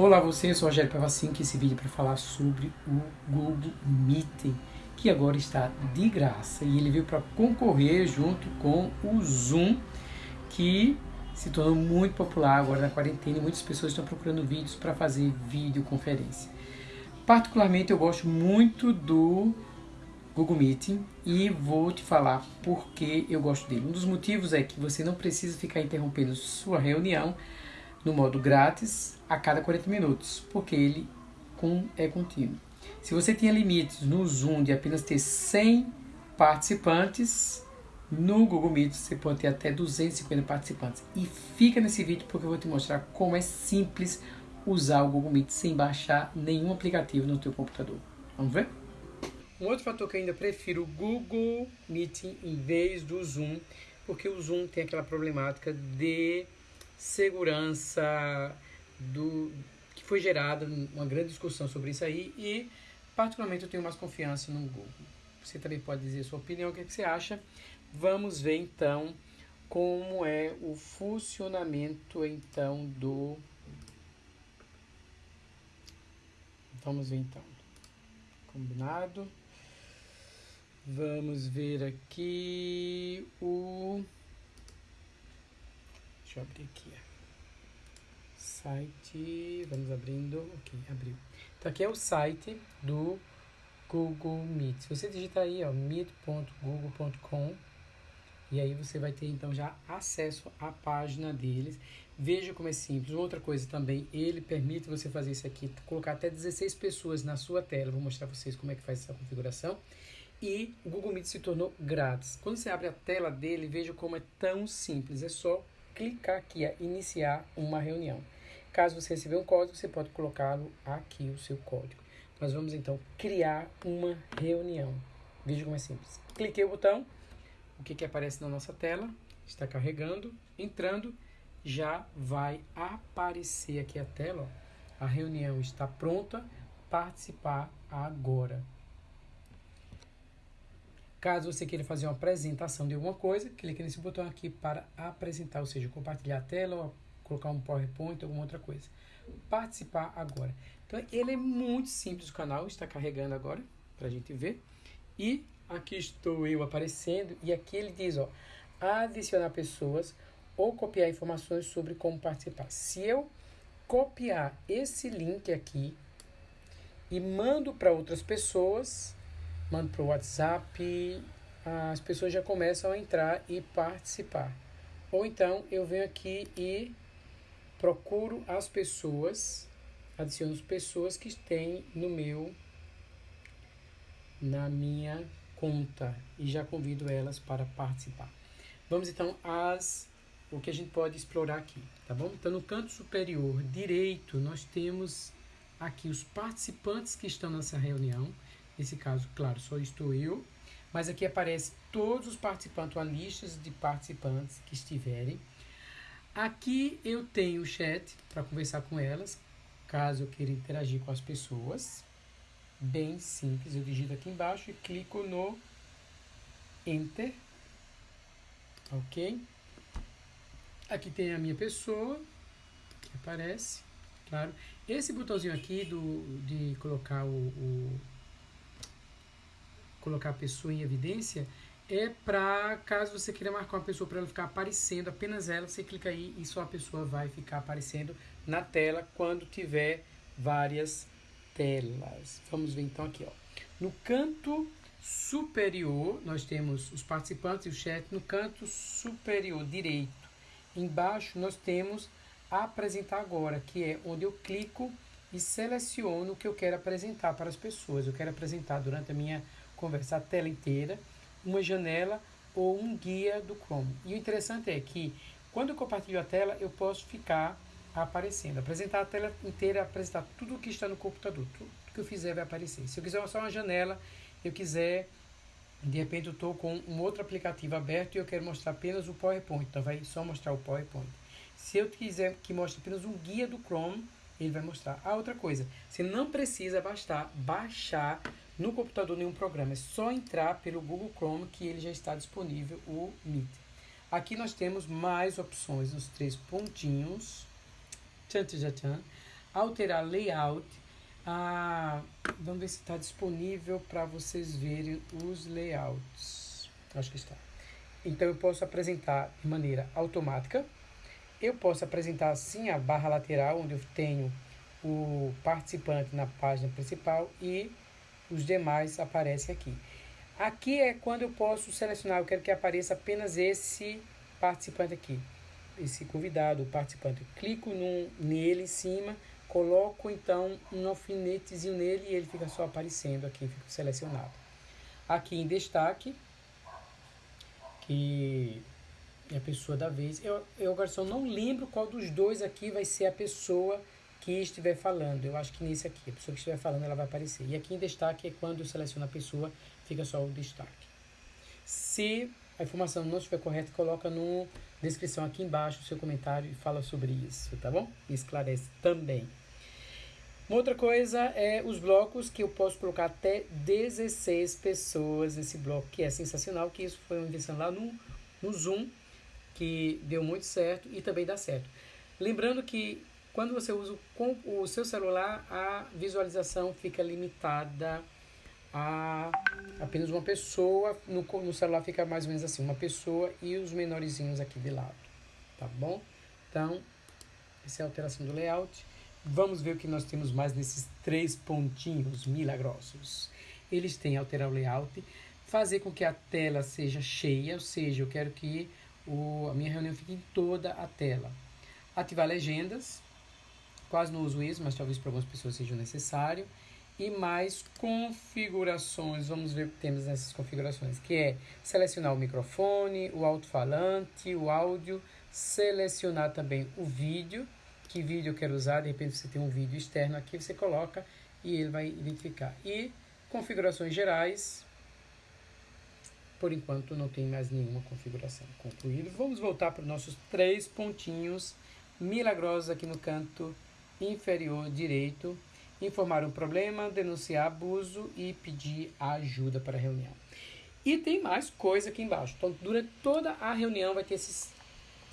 Olá você, eu sou Rogério Pavassin, que esse vídeo é para falar sobre o Google Meet, que agora está de graça e ele veio para concorrer junto com o Zoom, que se tornou muito popular agora na quarentena e muitas pessoas estão procurando vídeos para fazer videoconferência. Particularmente eu gosto muito do Google Meeting e vou te falar por que eu gosto dele. Um dos motivos é que você não precisa ficar interrompendo sua reunião no modo grátis a cada 40 minutos, porque ele é contínuo. Se você tinha limites no Zoom de apenas ter 100 participantes, no Google Meet você pode ter até 250 participantes. E fica nesse vídeo porque eu vou te mostrar como é simples usar o Google Meet sem baixar nenhum aplicativo no teu computador. Vamos ver? Um outro fator que eu ainda prefiro o Google Meeting em vez do Zoom, porque o Zoom tem aquela problemática de segurança do que foi gerada uma grande discussão sobre isso aí e particularmente eu tenho mais confiança no Google. Você também pode dizer sua opinião, o que, é que você acha. Vamos ver então como é o funcionamento então do Vamos ver então. Combinado? Vamos ver aqui o. Eu abrir aqui. Site. Vamos abrindo. Ok, abriu. Então aqui é o site do Google Meet. Se você digitar aí, ó, meet.google.com e aí você vai ter então já acesso à página deles. Veja como é simples. Outra coisa também, ele permite você fazer isso aqui, colocar até 16 pessoas na sua tela. Vou mostrar vocês como é que faz essa configuração e o Google Meet se tornou grátis. Quando você abre a tela dele, veja como é tão simples. É só clicar aqui a iniciar uma reunião. Caso você receber um código, você pode colocá-lo aqui, o seu código. Nós vamos então criar uma reunião. Veja como é simples. Cliquei o botão, o que, que aparece na nossa tela? Está carregando, entrando, já vai aparecer aqui a tela. Ó. A reunião está pronta, participar agora. Caso você queira fazer uma apresentação de alguma coisa, clique nesse botão aqui para apresentar, ou seja, compartilhar a tela ou colocar um PowerPoint, alguma outra coisa. Participar agora. Então, ele é muito simples o canal, está carregando agora, para a gente ver. E aqui estou eu aparecendo, e aqui ele diz, ó, adicionar pessoas ou copiar informações sobre como participar. Se eu copiar esse link aqui e mando para outras pessoas, mando para o WhatsApp, as pessoas já começam a entrar e participar. Ou então eu venho aqui e procuro as pessoas, adiciono as pessoas que têm no meu, na minha conta e já convido elas para participar. Vamos então às o que a gente pode explorar aqui, tá bom? Então no canto superior direito nós temos aqui os participantes que estão nessa reunião. Nesse caso, claro, só estou eu. Mas aqui aparece todos os participantes, a lista de participantes que estiverem. Aqui eu tenho o chat para conversar com elas, caso eu queira interagir com as pessoas. Bem simples, eu digito aqui embaixo e clico no Enter. Ok? Aqui tem a minha pessoa, que aparece, claro. Esse botãozinho aqui do, de colocar o, o colocar a pessoa em evidência é para caso você queira marcar uma pessoa para ela ficar aparecendo, apenas ela, você clica aí e só a pessoa vai ficar aparecendo na tela quando tiver várias telas. Vamos ver então aqui, ó. No canto superior, nós temos os participantes e o chat. No canto superior direito, embaixo, nós temos apresentar agora, que é onde eu clico e seleciono o que eu quero apresentar para as pessoas. Eu quero apresentar durante a minha conversa a tela inteira, uma janela ou um guia do Chrome. E o interessante é que quando eu compartilho a tela, eu posso ficar aparecendo. Apresentar a tela inteira, apresentar tudo o que está no computador. Tudo que eu fizer vai aparecer. Se eu quiser só uma janela, eu quiser, de repente eu estou com um outro aplicativo aberto e eu quero mostrar apenas o PowerPoint. Então vai só mostrar o PowerPoint. Se eu quiser que mostre apenas um guia do Chrome, ele vai mostrar. Ah, outra coisa, você não precisa bastar baixar no computador nenhum programa, é só entrar pelo Google Chrome que ele já está disponível o Meet. Aqui nós temos mais opções nos três pontinhos. Tchan, tchan, tchan. alterar layout. Ah, vamos ver se está disponível para vocês verem os layouts. Acho que está. Então eu posso apresentar de maneira automática. Eu posso apresentar assim a barra lateral, onde eu tenho o participante na página principal e os demais aparecem aqui. Aqui é quando eu posso selecionar, eu quero que apareça apenas esse participante aqui, esse convidado, o participante. Eu clico num, nele em cima, coloco então um alfinetezinho nele e ele fica só aparecendo aqui, fica selecionado. Aqui em destaque, que é a pessoa da vez. Eu, eu agora só não lembro qual dos dois aqui vai ser a pessoa que estiver falando. Eu acho que nesse aqui, a pessoa que estiver falando, ela vai aparecer. E aqui em destaque é quando eu seleciono a pessoa, fica só o destaque. Se a informação não estiver correta, coloca na descrição aqui embaixo o seu comentário e fala sobre isso, tá bom? E esclarece também. Uma outra coisa é os blocos que eu posso colocar até 16 pessoas nesse bloco, que é sensacional, que isso foi uma invenção lá no, no Zoom, que deu muito certo e também dá certo. Lembrando que quando você usa o seu celular, a visualização fica limitada a apenas uma pessoa. No, no celular fica mais ou menos assim, uma pessoa e os menorzinhos aqui de lado, tá bom? Então, essa é a alteração do layout. Vamos ver o que nós temos mais nesses três pontinhos milagrosos. Eles têm alterar o layout, fazer com que a tela seja cheia, ou seja, eu quero que o, a minha reunião fique em toda a tela. Ativar legendas, Quase não uso isso, mas talvez para algumas pessoas seja necessário. E mais configurações, vamos ver o que temos nessas configurações, que é selecionar o microfone, o alto-falante, o áudio, selecionar também o vídeo, que vídeo eu quero usar, de repente você tem um vídeo externo aqui, você coloca e ele vai identificar. E configurações gerais, por enquanto não tem mais nenhuma configuração concluída. Vamos voltar para os nossos três pontinhos milagrosos aqui no canto inferior direito, informar um problema, denunciar abuso e pedir ajuda para a reunião. E tem mais coisa aqui embaixo. Então, durante toda a reunião vai ter esses,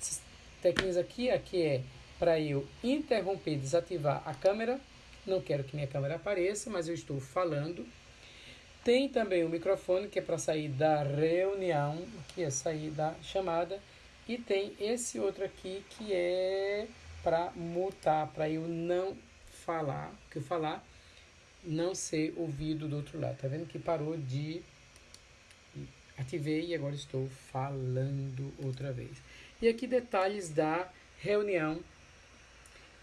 esses aqui. Aqui é para eu interromper, desativar a câmera. Não quero que minha câmera apareça, mas eu estou falando. Tem também o microfone, que é para sair da reunião, que é sair da chamada. E tem esse outro aqui, que é para mutar, para eu não falar, que eu falar não ser ouvido do outro lado. Tá vendo que parou de ativei e agora estou falando outra vez. E aqui detalhes da reunião,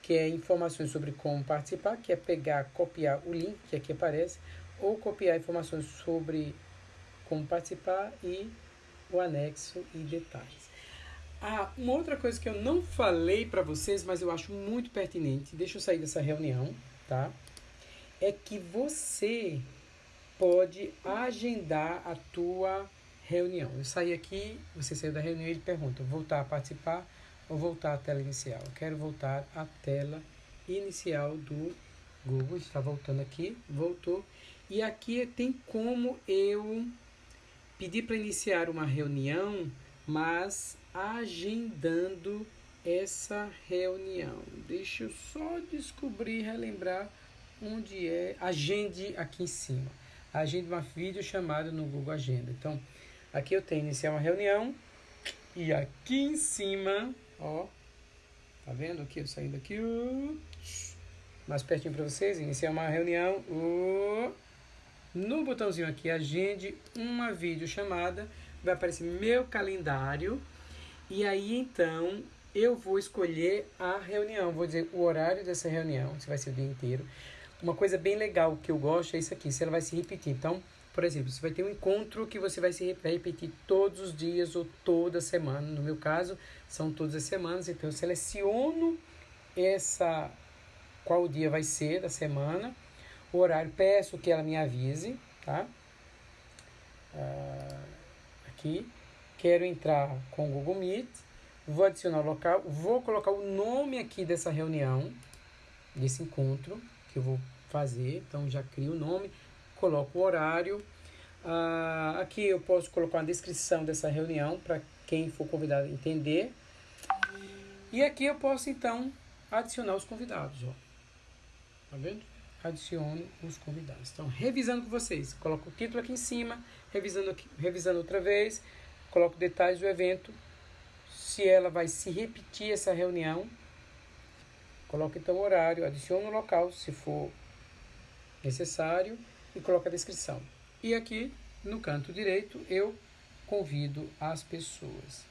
que é informações sobre como participar, que é pegar, copiar o link que aqui aparece, ou copiar informações sobre como participar e o anexo e detalhes. Ah, uma outra coisa que eu não falei para vocês, mas eu acho muito pertinente, deixa eu sair dessa reunião, tá? É que você pode agendar a tua reunião. Eu saí aqui, você saiu da reunião e ele pergunta, voltar a participar ou voltar à tela inicial? Eu quero voltar à tela inicial do Google, está voltando aqui, voltou. E aqui tem como eu pedir para iniciar uma reunião, mas agendando essa reunião. Deixa eu só descobrir, relembrar onde é. Agende aqui em cima. Agende uma videochamada no Google Agenda. Então, aqui eu tenho iniciar uma reunião e aqui em cima, ó, tá vendo aqui eu saindo aqui, uh, mais pertinho para vocês, iniciar uma reunião, uh, no botãozinho aqui agende uma videochamada, vai aparecer meu calendário e aí então eu vou escolher a reunião, vou dizer o horário dessa reunião, se vai ser o dia inteiro. Uma coisa bem legal que eu gosto é isso aqui, se ela vai se repetir. Então, por exemplo, você vai ter um encontro que você vai se repetir todos os dias ou toda semana. No meu caso, são todas as semanas, então eu seleciono essa qual dia vai ser da semana, o horário, peço que ela me avise, tá? Uh, aqui quero entrar com o Google Meet, vou adicionar o local, vou colocar o nome aqui dessa reunião, desse encontro que eu vou fazer, então já crio o nome, coloco o horário, ah, aqui eu posso colocar uma descrição dessa reunião para quem for convidado entender, e aqui eu posso então adicionar os convidados, ó. Tá vendo? Adiciono os convidados. Então, revisando com vocês, coloco o título aqui em cima, revisando, aqui, revisando outra vez, coloco detalhes do evento, se ela vai se repetir essa reunião, coloco então o horário, adiciono o local, se for necessário, e coloco a descrição. E aqui, no canto direito, eu convido as pessoas.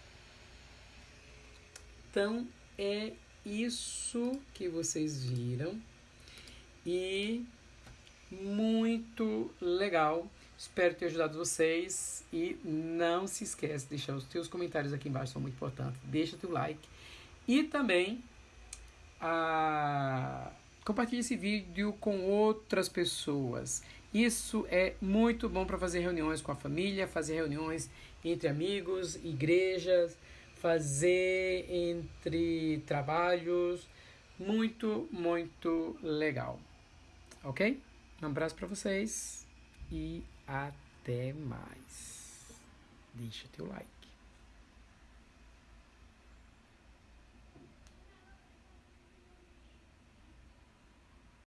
Então, é isso que vocês viram. E muito legal. Espero ter ajudado vocês. E não se esquece de deixar os teus comentários aqui embaixo, são muito importantes. Deixa teu like. E também a... compartilhe esse vídeo com outras pessoas. Isso é muito bom para fazer reuniões com a família, fazer reuniões entre amigos, igrejas, fazer entre trabalhos. Muito, muito legal. Ok? Um abraço para vocês e até mais. Deixa teu like.